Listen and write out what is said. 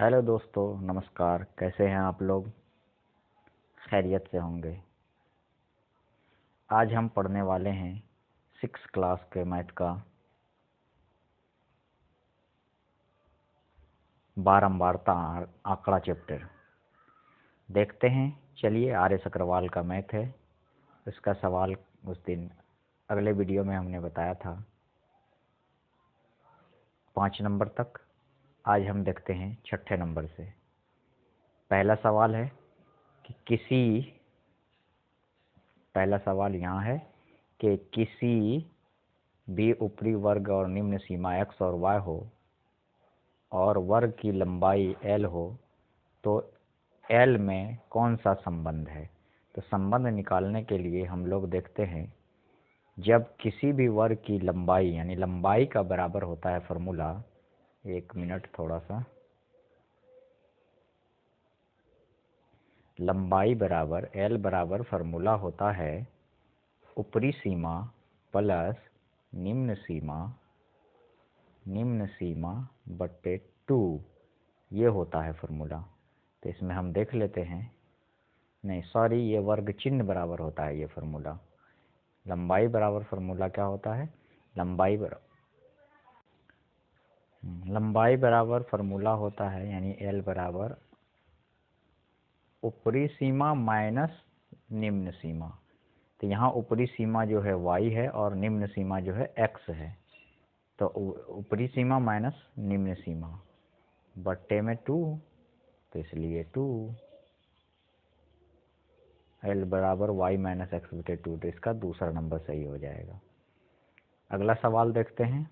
Hello दोस्तों, नमस्कार। कैसे हैं आप लोग? खैरियत से होंगे। आज हम पढ़ने वाले हैं सिक्स क्लास के मैथ का बारंबारता आंकड़ा चैप्टर। देखते हैं। चलिए आर एस अग्रवाल का मैथ है। इसका सवाल उस दिन अगले वीडियो में हमने बताया था। पाँच नंबर तक। आज हम देखते हैं छठे नंबर से। पहला सवाल है कि किसी, पहला सवाल यहाँ है कि किसी भी ऊपरी वर्ग और निम्न सीमा x और y हो और वर्ग की लंबाई l हो तो l में कौन सा संबंध है? तो संबंध निकालने के लिए हम लोग देखते हैं, जब किसी भी वर्ग की लंबाई, यानी लंबाई का बराबर होता है फॉर्मूला एक मिनट थोड़ा सा लंबाई बराबर एल बराबर फार्मूला होता है ऊपरी सीमा प्लस निम्न सीमा निम्न सीमा बट्टे टू। ये होता है फार्मूला तो इसमें हम देख लेते हैं। नहीं सॉरी ये वर्ग चिन्ह बराबर होता है ये फार्मूला लंबाई बराबर फार्मूला क्या होता है? लंबाई बराबर लंबाई बराबर फार्मूला होता है, यानी एल बराबर ऊपरी सीमा माइनस निम्न सीमा। तो यहाँ ऊपरी सीमा जो है वाई है और निम्न सीमा जो है एक्स है। तो ऊपरी सीमा माइनस निम्न सीमा। बट्टे में टू तो इसलिए टू एल बराबर वाई माइनस एक्स बटे टू तो इसका दूसरा नंबर सही हो जाएगा। अगला सवाल देखते हैं।